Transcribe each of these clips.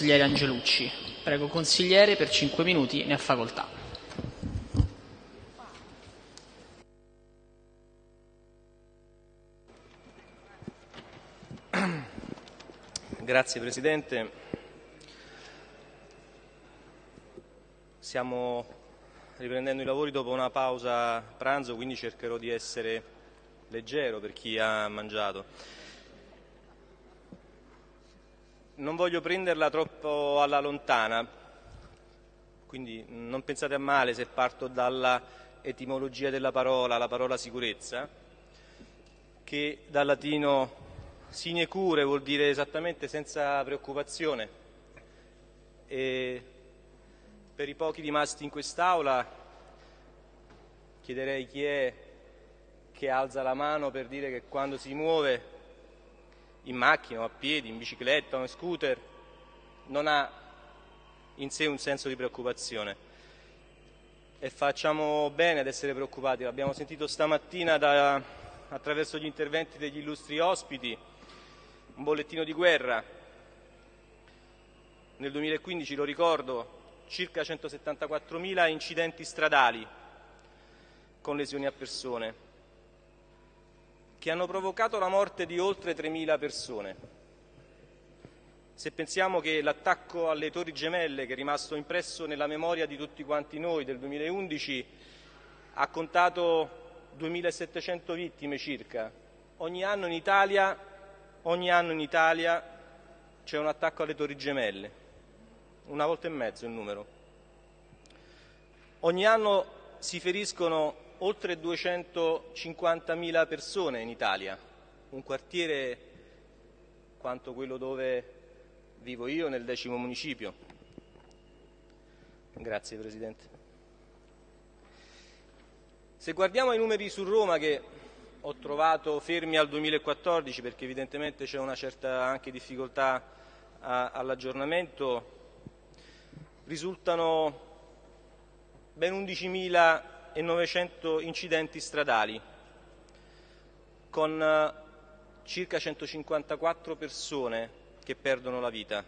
consigliere Angelucci. Prego consigliere per 5 minuti, ne ha facoltà. Grazie Presidente. Stiamo riprendendo i lavori dopo una pausa pranzo, quindi cercherò di essere leggero per chi ha mangiato. Non voglio prenderla troppo alla lontana, quindi non pensate a male se parto dalla etimologia della parola, la parola sicurezza, che dal latino sine cure vuol dire esattamente senza preoccupazione. E per i pochi rimasti in quest'Aula chiederei chi è che alza la mano per dire che quando si muove in macchina o a piedi, in bicicletta o in scooter non ha in sé un senso di preoccupazione. E facciamo bene ad essere preoccupati, l'abbiamo sentito stamattina da, attraverso gli interventi degli illustri ospiti, un bollettino di guerra. Nel 2015, lo ricordo, circa 174.000 incidenti stradali con lesioni a persone, che hanno provocato la morte di oltre 3.000 persone. Se pensiamo che l'attacco alle Torri Gemelle, che è rimasto impresso nella memoria di tutti quanti noi del 2011, ha contato 2.700 vittime circa, ogni anno in Italia, Italia c'è un attacco alle Torri Gemelle una volta e mezzo il numero. Ogni anno si feriscono oltre 250.000 persone in Italia, un quartiere quanto quello dove vivo io nel decimo municipio. Grazie Presidente. Se guardiamo i numeri su Roma che ho trovato fermi al 2014 perché evidentemente c'è una certa anche difficoltà all'aggiornamento, risultano ben 11.900 incidenti stradali, con eh, circa 154 persone che perdono la vita.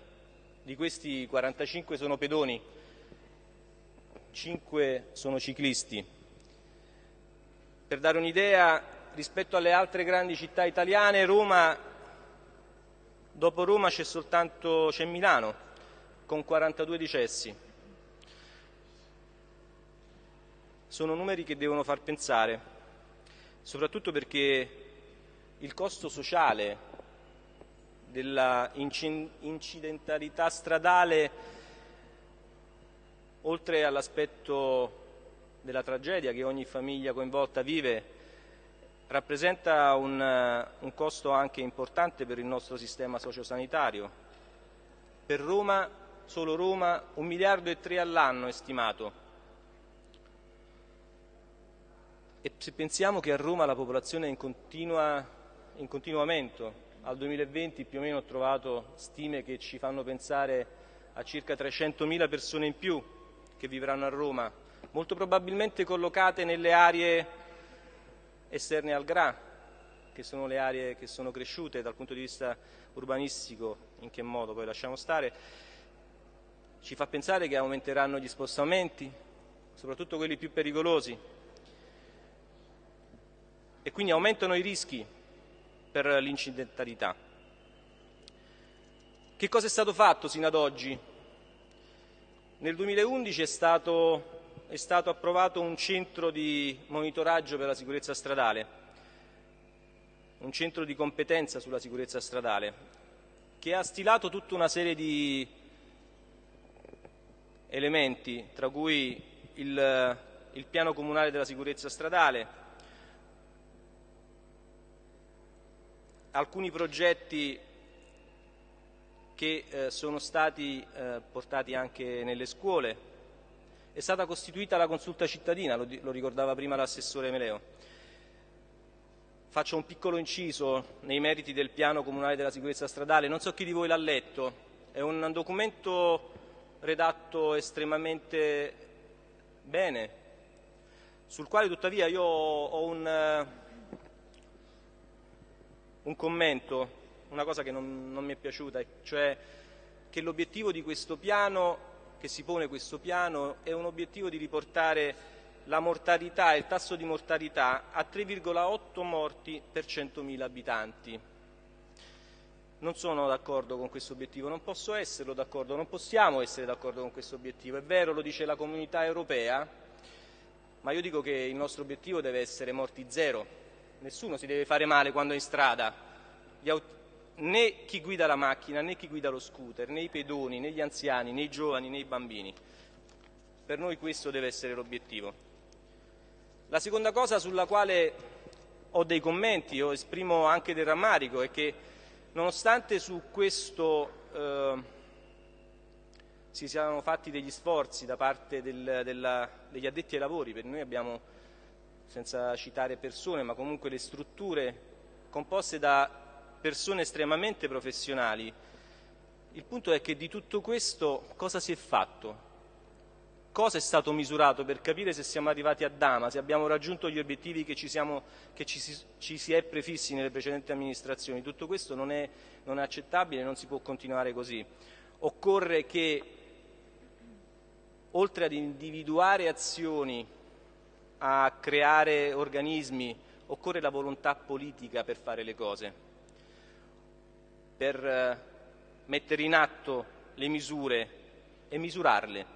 Di questi 45 sono pedoni, 5 sono ciclisti. Per dare un'idea, rispetto alle altre grandi città italiane, Roma, dopo Roma c'è soltanto c'è Milano, con 42 decessi. Sono numeri che devono far pensare, soprattutto perché il costo sociale della incidentalità stradale, oltre all'aspetto della tragedia che ogni famiglia coinvolta vive, rappresenta un, un, costo anche importante per il nostro sistema sociosanitario. Per Roma solo Roma, un miliardo e tre all'anno è stimato. E se pensiamo che a Roma la popolazione è in, continua, in continuo aumento, al 2020 più o meno ho trovato stime che ci fanno pensare a circa 300.000 persone in più che vivranno a Roma, molto probabilmente collocate nelle aree esterne al GRA, che sono le aree che sono cresciute dal punto di vista urbanistico, in che modo poi lasciamo stare, ci fa pensare che aumenteranno gli spostamenti, soprattutto quelli più pericolosi, e quindi aumentano i rischi per l'incidentalità. Che cosa è stato fatto sino ad oggi? Nel 2011 è stato, è stato approvato un centro di monitoraggio per la sicurezza stradale, un centro di competenza sulla sicurezza stradale, che ha stilato tutta una serie di elementi, tra cui il, il piano comunale della sicurezza stradale, alcuni progetti che eh, sono stati eh, portati anche nelle scuole. È stata costituita la consulta cittadina, lo, lo ricordava prima l'assessore Meleo. Faccio un piccolo inciso nei meriti del piano comunale della sicurezza stradale. Non so chi di voi l'ha letto. È un documento redatto estremamente bene, sul quale tuttavia io ho un, eh, un commento, una cosa che non, non mi è piaciuta, cioè che l'obiettivo di questo piano, che si pone questo piano, è un obiettivo di riportare la mortalità, il tasso di mortalità a 3,8 morti per 100.000 abitanti. Non sono d'accordo con questo obiettivo, non posso esserlo d'accordo, non possiamo essere d'accordo con questo obiettivo. È vero, lo dice la comunità europea, ma io dico che il nostro obiettivo deve essere morti zero. Nessuno si deve fare male quando è in strada, né chi guida la macchina, né chi guida lo scooter, né i pedoni, né gli anziani, né i giovani, né i bambini. Per noi questo deve essere l'obiettivo. La seconda cosa sulla quale ho dei commenti, o esprimo anche del rammarico, è che nonostante su questo eh, si siano fatti degli sforzi da parte del, della, degli addetti ai lavori, per noi abbiamo, senza citare persone, ma comunque le strutture composte da persone estremamente professionali, il punto è che di tutto questo cosa si è fatto? cosa è stato misurato per capire se siamo arrivati a Dama, se abbiamo raggiunto gli obiettivi che ci, siamo, che ci, ci si, è prefissi nelle precedenti amministrazioni. Tutto questo non è, non è accettabile, non si può continuare così. Occorre che, oltre ad individuare azioni, a creare organismi, occorre la volontà politica per fare le cose, per eh, mettere in atto le misure e misurarle.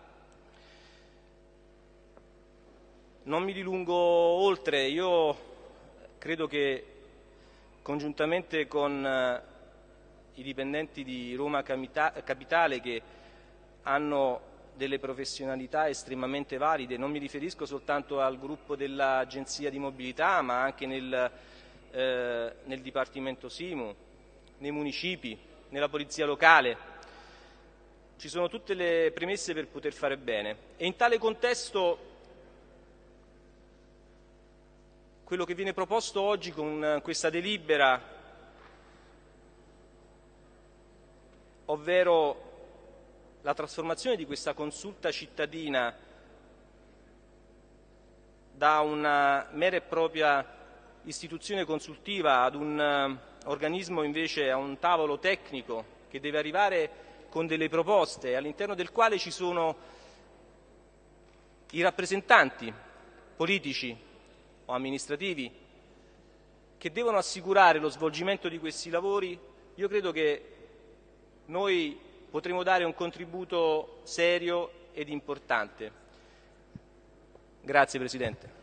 Non mi dilungo oltre, io credo che congiuntamente con eh, i dipendenti di Roma Capitale che hanno delle professionalità estremamente valide, non mi riferisco soltanto al gruppo dell'Agenzia di Mobilità ma anche nel, eh, nel Dipartimento Simu, nei municipi, nella Polizia Locale, ci sono tutte le premesse per poter fare bene. E in tale contesto quello che viene proposto oggi con questa delibera, ovvero la trasformazione di questa consulta cittadina da una mera e propria istituzione consultiva ad un uh, organismo invece, a un tavolo tecnico che deve arrivare con delle proposte all'interno del quale ci sono i rappresentanti politici o amministrativi che devono assicurare lo svolgimento di questi lavori, io credo che noi potremo dare un contributo serio ed importante. Grazie Presidente.